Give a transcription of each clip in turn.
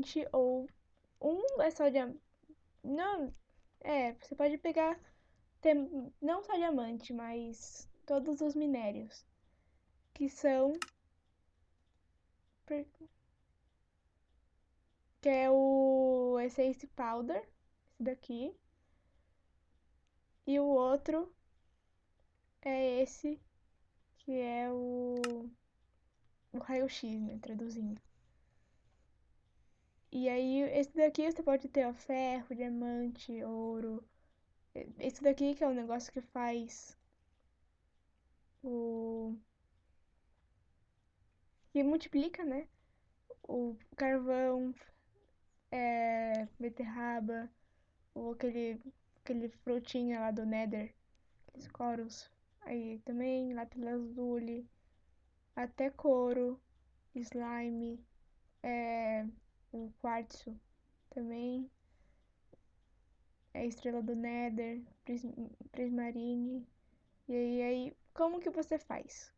diamante ou um é só diamante. Não, é, você pode pegar tem, não só diamante, mas todos os minérios que são que é o Essence Powder, esse daqui. E o outro é esse, que é o, o raio-x, né, traduzindo. E aí, esse daqui você pode ter ó, ferro, diamante, ouro. Esse daqui que é o negócio que faz o... que multiplica, né? O carvão, é, beterraba, ou aquele, aquele frutinha lá do Nether, aqueles coros. Aí também, lápis lazuli, até couro, slime, é, o quartzo também, é estrela do Nether, pris, prismarine. E aí, aí, como que você faz?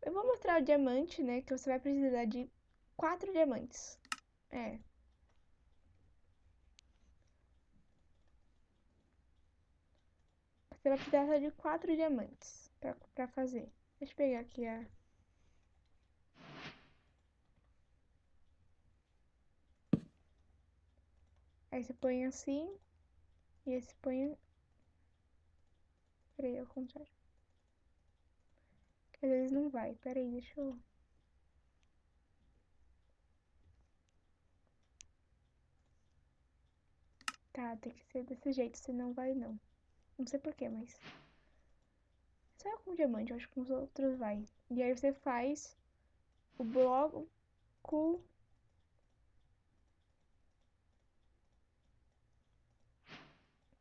Eu vou mostrar o diamante, né, que você vai precisar de quatro diamantes. É, Você vai precisar de quatro diamantes pra, pra fazer. Deixa eu pegar aqui a... Aí você põe assim. E esse põe... Peraí, ao contrário. Às vezes não vai. Peraí, deixa eu... Tá, tem que ser desse jeito, senão vai não. Não sei porquê, mas. Só com diamante, eu acho que com os outros vai. E aí você faz o bloco.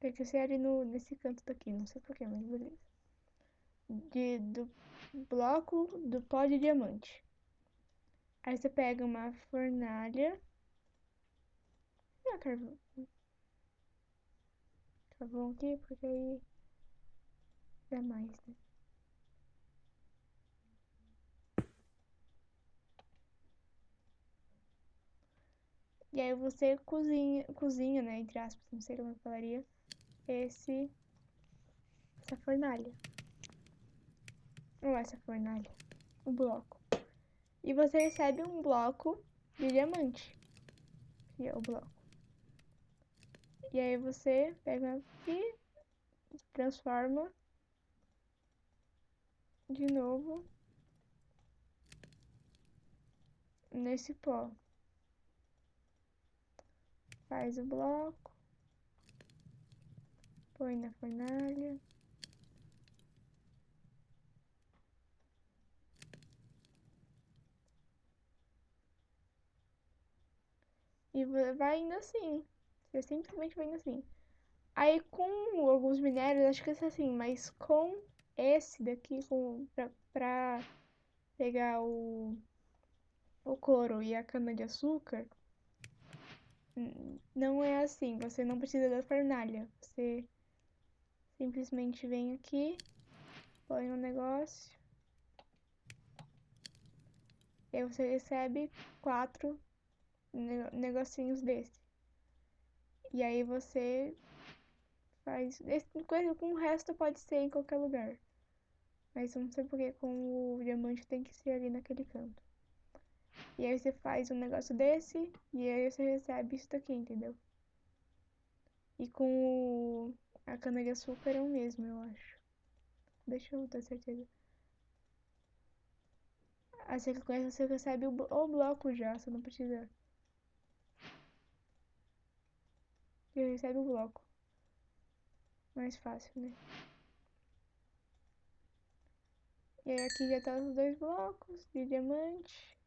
Tem que ser ali no, nesse canto daqui, não sei porquê, mas beleza. De, do bloco do pó de diamante. Aí você pega uma fornalha. E a carvão? carvão aqui, porque aí dá mais, né? E aí você cozinha, cozinha, né, entre aspas, não sei como eu falaria, esse, essa fornalha. Ou essa fornalha, o bloco. E você recebe um bloco de diamante, que é o bloco. E aí você pega e transforma de novo nesse pó. Faz o bloco, põe na fornalha. E vai indo assim. Você simplesmente vem assim. Aí com alguns minérios, acho que é assim, mas com esse daqui, com, pra, pra pegar o, o couro e a cana de açúcar, não é assim. Você não precisa da fornalha. Você simplesmente vem aqui, põe um negócio. E aí você recebe quatro negocinhos desse. E aí você faz. Esse, coisa com o resto pode ser em qualquer lugar. Mas não sei porque com o diamante tem que ser ali naquele canto. E aí você faz um negócio desse e aí você recebe isso daqui, entendeu? E com o... a cana de açúcar é o mesmo, eu acho. Deixa eu ter certeza. Assim que com você recebe o, o bloco já, você não precisa e recebe o bloco. Mais fácil, né? E aí aqui já tá os dois blocos de diamante.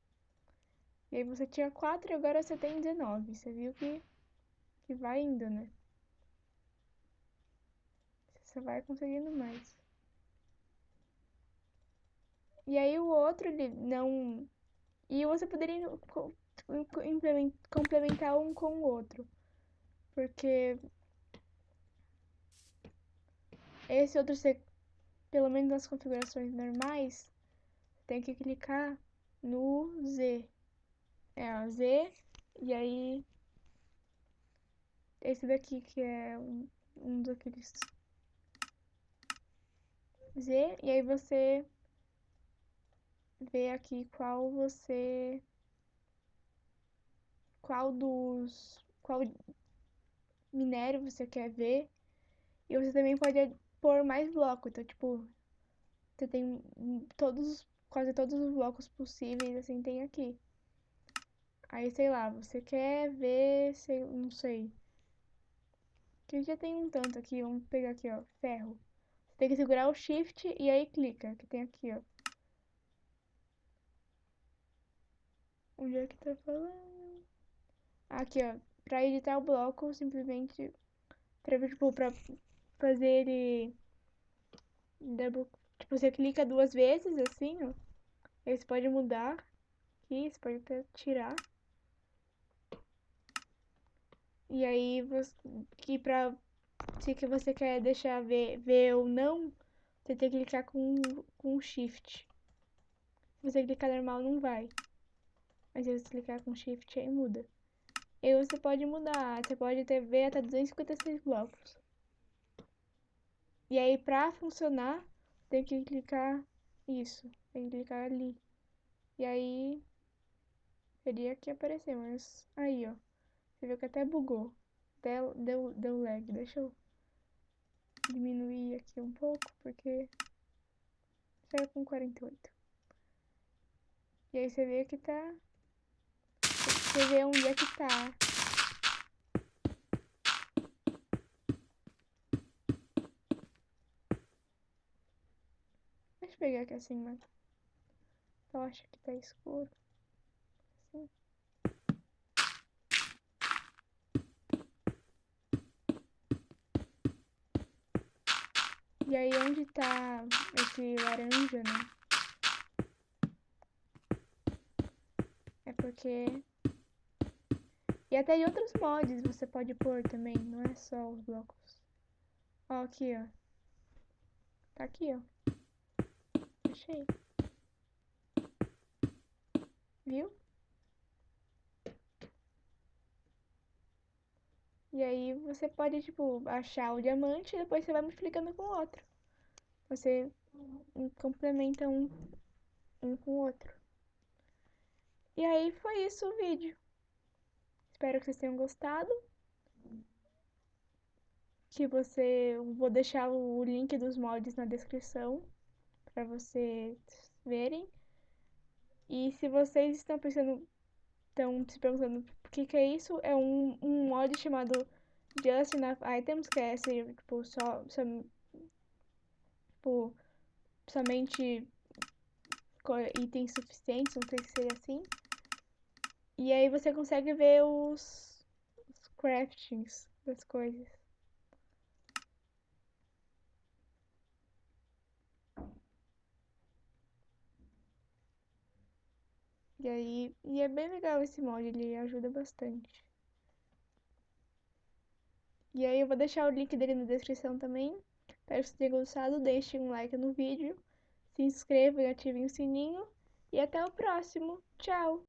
E aí você tinha 4 e agora você tem 19. Você viu que, que vai indo, né? Você vai conseguindo mais. E aí o outro, ele não... E você poderia complementar um com o outro. Porque esse outro, você, pelo menos nas configurações normais, tem que clicar no Z. É, ó, Z E aí, esse daqui que é um, um daqueles Z, e aí você vê aqui qual você qual dos qual minério você quer ver. E você também pode pôr mais blocos. Então, tipo, você tem todos, quase todos os blocos possíveis, assim, tem aqui. Aí, sei lá, você quer ver, sei, não sei. Que já tem um tanto aqui, vamos pegar aqui, ó, ferro. Tem que segurar o shift e aí clica, que tem aqui, ó. Onde é que tá falando? Aqui, ó, pra editar o bloco, simplesmente, pra, tipo, pra fazer ele double, tipo, você clica duas vezes, assim, ó. Aí você pode mudar aqui, você pode até tirar. E aí, você, que pra, se que você quer deixar ver, ver ou não, você tem que clicar com, com shift. Se você clicar normal, não vai. Mas se você clicar com shift, aí muda. E você pode mudar, você pode ter, ver até 256 blocos. E aí, pra funcionar, tem que clicar isso. Tem que clicar ali. E aí, teria que aparecer, mas aí, ó. Você viu que até bugou. Deu, deu, deu lag. Deixa eu diminuir aqui um pouco, porque saiu com 48. E aí você vê que tá... Você vê onde é que tá. Deixa eu pegar aqui assim, mano. Eu acho que tá escuro. Assim. E aí onde tá esse laranja, né? É porque... E até em outros mods você pode pôr também, não é só os blocos. Ó, aqui, ó. Tá aqui, ó. Achei. Viu? E aí você pode, tipo, achar o diamante e depois você vai multiplicando com o outro. Você complementa um, um com o outro. E aí foi isso o vídeo. Espero que vocês tenham gostado. Que você... Vou deixar o link dos mods na descrição. Pra vocês verem. E se vocês estão pensando... Estão se perguntando o que, que é isso, é um, um mod chamado Just Enough Items, que é assim, tipo, só, só tipo, somente itens suficientes, não sei se seria assim. E aí você consegue ver os, os craftings das coisas. E aí, e é bem legal esse mod, ele ajuda bastante. E aí eu vou deixar o link dele na descrição também. Espero que vocês tenham gostado, deixem um like no vídeo, se inscrevam e ativem o sininho. E até o próximo. Tchau!